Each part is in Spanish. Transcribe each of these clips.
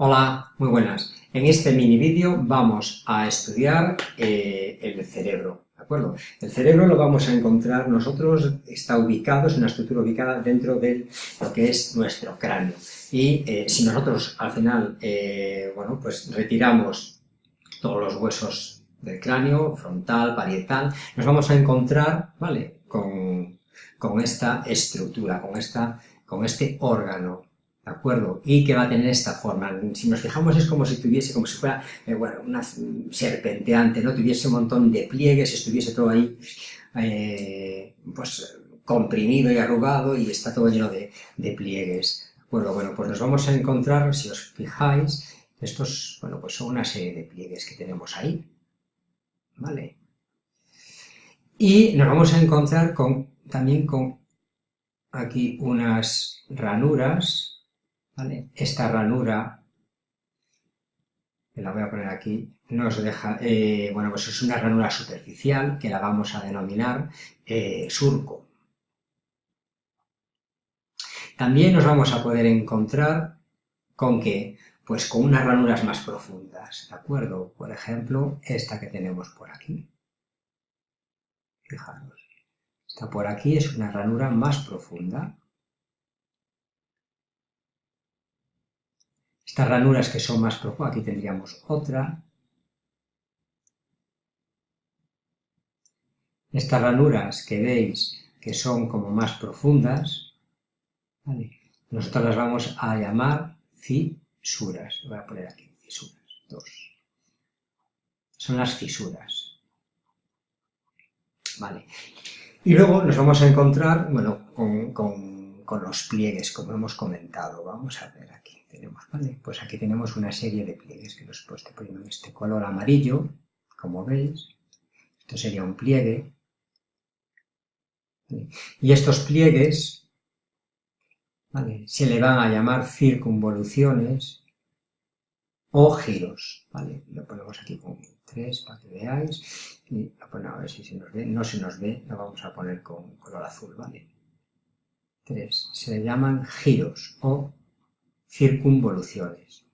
Hola, muy buenas. En este mini vídeo vamos a estudiar eh, el cerebro, ¿de acuerdo? El cerebro lo vamos a encontrar nosotros, está ubicado, es una estructura ubicada dentro de lo que es nuestro cráneo. Y eh, si nosotros al final, eh, bueno, pues retiramos todos los huesos del cráneo, frontal, parietal, nos vamos a encontrar, ¿vale?, con, con esta estructura, con, esta, con este órgano, ¿de acuerdo? Y que va a tener esta forma. Si nos fijamos es como si tuviese, como si fuera, eh, una serpenteante, ¿no? Tuviese un montón de pliegues, estuviese todo ahí, eh, pues, comprimido y arrugado y está todo lleno de, de pliegues. ¿De acuerdo? Bueno, pues nos vamos a encontrar, si os fijáis, estos, bueno, pues son una serie de pliegues que tenemos ahí, ¿vale? Y nos vamos a encontrar con, también con aquí unas ranuras, esta ranura, que la voy a poner aquí, nos deja, eh, bueno, pues es una ranura superficial que la vamos a denominar eh, surco. También nos vamos a poder encontrar con que, pues con unas ranuras más profundas, ¿de acuerdo? Por ejemplo, esta que tenemos por aquí. Fijaros, esta por aquí es una ranura más profunda. Estas ranuras que son más profundas, aquí tendríamos otra. Estas ranuras que veis que son como más profundas, nosotros las vamos a llamar fisuras. Voy a poner aquí fisuras, dos. Son las fisuras. Vale. Y luego nos vamos a encontrar, bueno, con, con los pliegues, como hemos comentado. Vamos a ver aquí tenemos, ¿vale? Pues aquí tenemos una serie de pliegues que los he poniendo en este color amarillo, como veis. Esto sería un pliegue. Y estos pliegues ¿vale? se le van a llamar circunvoluciones o giros, ¿vale? Lo ponemos aquí con tres para que veáis y lo a ver si se nos ve, no se nos ve, lo vamos a poner con color azul, ¿vale? Tres, se le llaman giros o circunvoluciones.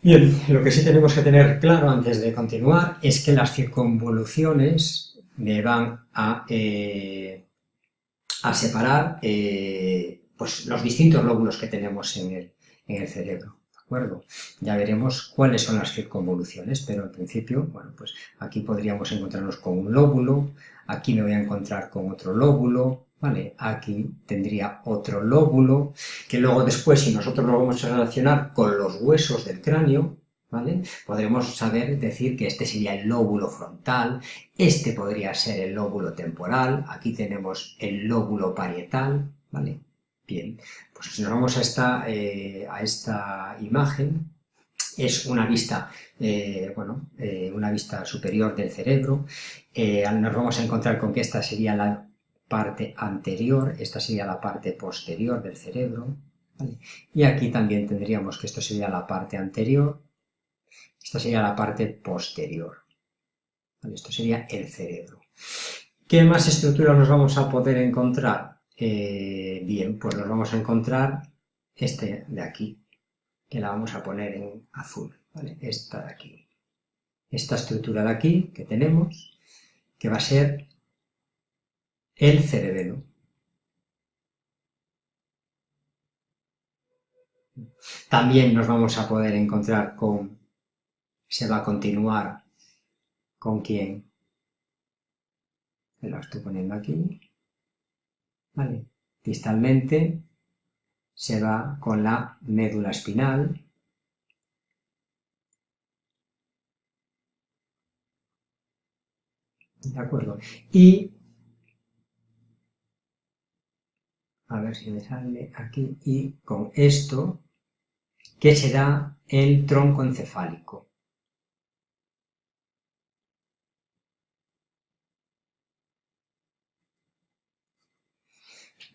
Bien, lo que sí tenemos que tener claro antes de continuar es que las circunvoluciones me van a, eh, separar eh, pues los distintos lóbulos que tenemos en el, cerebro. Ya veremos cuáles son las circunvoluciones, pero en principio, bueno, pues aquí podríamos encontrarnos con un lóbulo, aquí me voy a encontrar con otro lóbulo, ¿vale? Aquí tendría otro lóbulo, que luego después, si nosotros lo vamos a relacionar con los huesos del cráneo, ¿vale? Podremos saber decir que este sería el lóbulo frontal, este podría ser el lóbulo temporal, aquí tenemos el lóbulo parietal, ¿vale? Bien, pues si nos vamos a esta, eh, a esta imagen, es una vista, eh, bueno, eh, una vista superior del cerebro, nos vamos a encontrar con que esta sería la parte anterior, esta sería la parte posterior del cerebro, y aquí también tendríamos que esto sería la parte anterior, esta sería la parte posterior, esto sería el cerebro. ¿Qué más estructuras nos vamos a poder encontrar? Eh, bien, pues nos vamos a encontrar este de aquí, que la vamos a poner en azul, ¿vale? Esta de aquí. Esta estructura de aquí que tenemos, que va a ser el cerebelo. También nos vamos a poder encontrar con, se va a continuar con quién, lo estoy poniendo aquí, ¿vale? Distalmente se va con la médula espinal, ¿De acuerdo? Y, a ver si me sale aquí, y con esto, que será el tronco encefálico.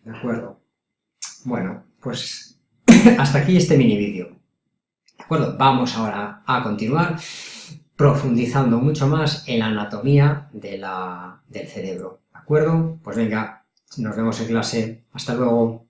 ¿De acuerdo? Bueno, pues hasta aquí este mini vídeo. ¿De acuerdo? Vamos ahora a continuar profundizando mucho más en la anatomía del cerebro. ¿De acuerdo? Pues venga, Nos vemos en clase. Hasta luego.